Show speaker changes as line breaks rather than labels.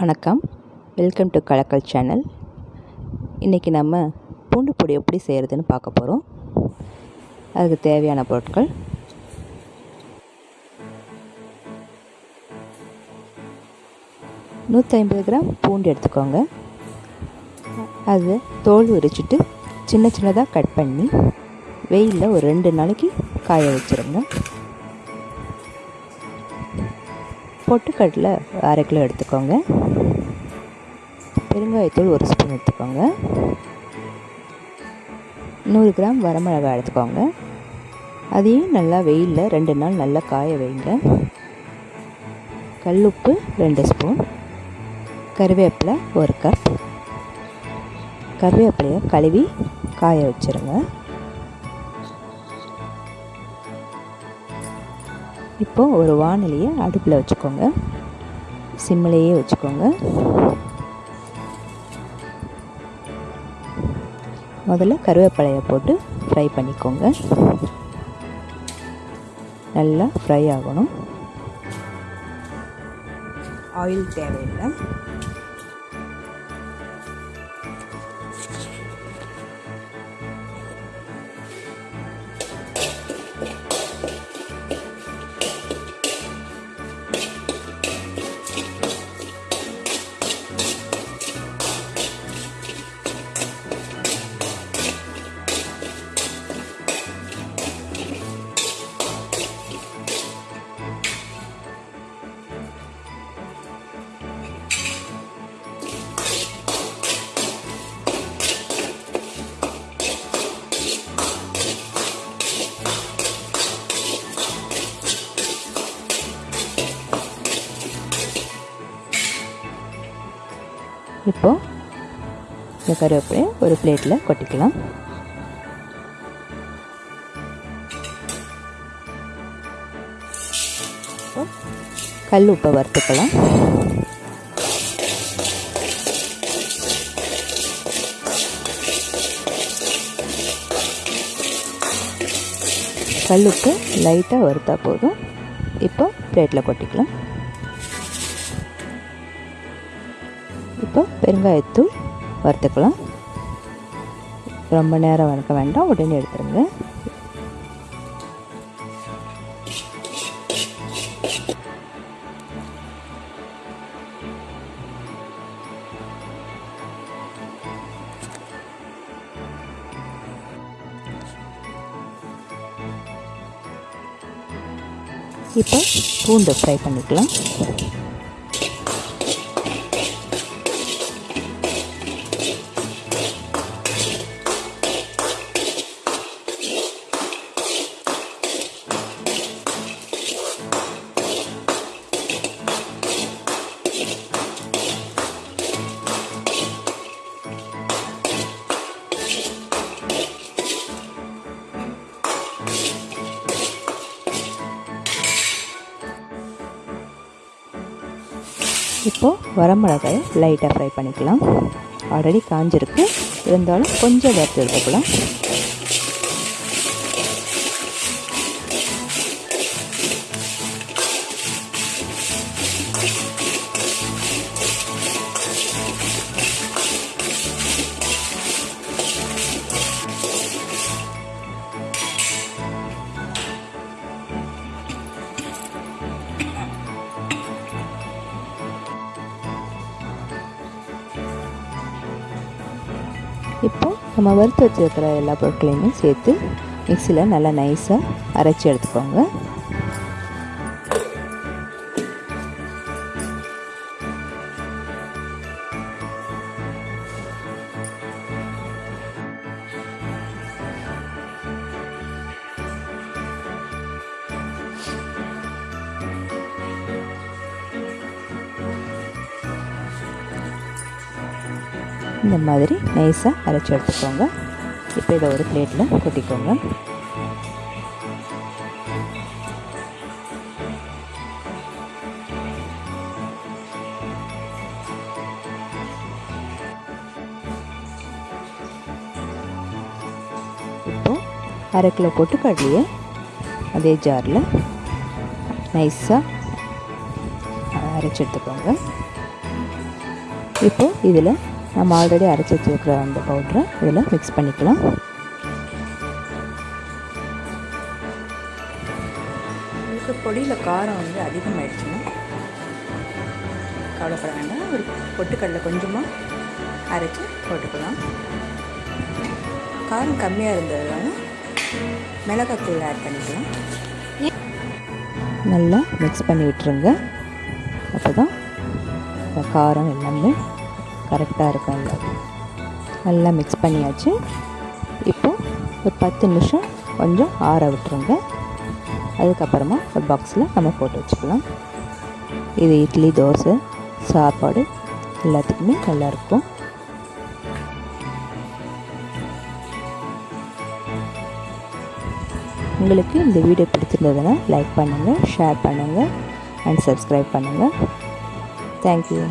வணக்கம். Welcome to Kalakkal channel இன்றைக்கி நம்ம பூண்டு பொடி எப்படி செய்கிறதுன்னு பார்க்க போகிறோம் அதுக்கு தேவையான பொருட்கள். நூற்றி ஐம்பது கிராம் பூண்டு எடுத்துக்கோங்க. அது தோல் உரிச்சிட்டு சின்ன சின்னதாக கட் பண்ணி வெயிலில் ஒரு ரெண்டு நாளைக்கு காய வச்சுருங்க. பொட்டுக்கடலை அரை கிலோ எடுத்துக்கோங்க. பெருங்காயத்தூள் ஒரு ஸ்பூன் எடுத்துக்கோங்க. நூறு கிராம் வரமிளகாய் எடுத்துக்கோங்க. அதையும் நல்லா வெயிலில் ரெண்டு நாள் நல்லா காய வைங்க. கல்லுப்பு ரெண்டு ஸ்பூன். கருவேப்பிலை ஒரு கப். கருவேப்பிலையை கழுவி காய வச்சுருங்க. இப்போது ஒரு வானிலையை அடுப்பில் வச்சுக்கோங்க. சிம்மிலேயே வச்சுக்கோங்க. முதல்ல கருவேப்பிலையை போட்டு ஃப்ரை பண்ணிக்கோங்க. நல்லா ஃப்ரை ஆகணும். ஆயில் தேவையில்லை. இப்போது இந்த கருவேப்பிலையை ஒரு பிளேட்டில் கொட்டிக்கலாம். கல் உப்பை வறுத்துக்கலாம். கல் உப்பு லைட்டாக வறுத்தா போதும். இப்போ பிளேட்டில் கொட்டிக்கலாம். இப்போ பெருங்காயத்தூள் வறுத்துக்கலாம். ரொம்ப நேரம் வறுக்க வேண்டாம் உடனே எடுத்துருங்க. இப்போ பூண்டு ஃப்ரை பண்ணிக்கலாம். இப்போது வரமிளகாயை லைட்டாக ஃப்ரை பண்ணிக்கலாம். ஆல்ரெடி காஞ்சிருக்கு. இருந்தாலும் கொஞ்சம் வறுத்து எடுத்துக்கலாம். இப்போது நம்ம வறுத்து வச்சுருக்கிற எல்லா பொருட்களையுமே சேர்த்து மிக்சியில் நல்லா நைஸாக அரைச்சி எடுத்துக்கோங்க. இந்த மாதிரி நைஸாக அரைச்சி எடுத்துக்கோங்க. இப்போ இதை ஒரு பிளேட்டில் கொட்டிக்கோங்க. இப்போது அரை கிலோ போட்டு கடலையை அதே ஜாரில் நைஸாக அரைச்சி எடுத்துக்கோங்க. இப்போ இதில் நம்ம ஆல்ரெடி அரைச்சி வச்சுருக்கிற அந்த பவுட்ரை இதில் மிக்ஸ் பண்ணிக்கலாம். உங்களுக்கு பொடியில் காரம் வந்து அதிகமாகிடுச்சுன்னா கவலைப்பட வேண்டாம் ஒரு பொட்டுக்கடலை கொஞ்சமாக அரைச்சி போட்டுக்கலாம். காரம் கம்மியாக இருந்ததுனால மிளகாத்தூள் ஆட் பண்ணிக்கலாம். நல்லா மிக்ஸ் பண்ணி விட்டுருங்க. அப்போ தான் காரம் எல்லாமே கரெக்டாக இருக்கும் எல்லாம் நல்லா மிக்ஸ் பண்ணியாச்சு. இப்போது ஒரு பத்து நிமிஷம் கொஞ்சம் ஆற விட்டுருங்க. அதுக்கப்புறமா ஒரு பாக்ஸில் நம்ம போட்டு வச்சுக்கலாம். இது இட்லி தோசை சாப்பாடு எல்லாத்துக்குமே நல்லாயிருக்கும் உங்களுக்கு இந்த வீடியோ பிடிச்சிருந்ததுன்னா லைக் பண்ணுங்கள் ஷேர் பண்ணுங்கள் அண்ட் சப்ஸ்கிரைப் பண்ணுங்கள் தேங்க்யூ